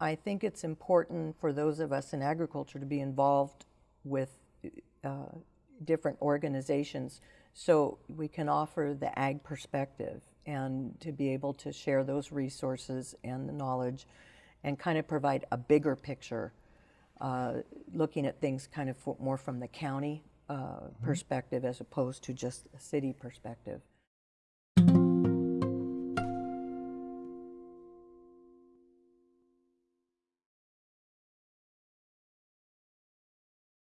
I think it's important for those of us in agriculture to be involved with uh, different organizations so we can offer the ag perspective and to be able to share those resources and the knowledge and kind of provide a bigger picture, uh, looking at things kind of more from the county uh, mm-hmm. perspective as opposed to just a city perspective.